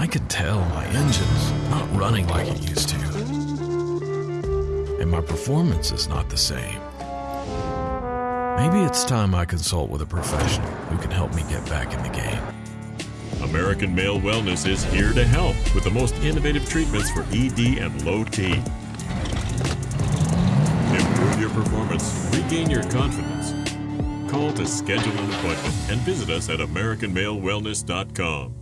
I could tell my engine's not running like it used to. And my performance is not the same. Maybe it's time I consult with a professional who can help me get back in the game. American Male Wellness is here to help with the most innovative treatments for ED and low T. Improve your performance, regain your confidence. Call to schedule an appointment and visit us at AmericanMaleWellness.com.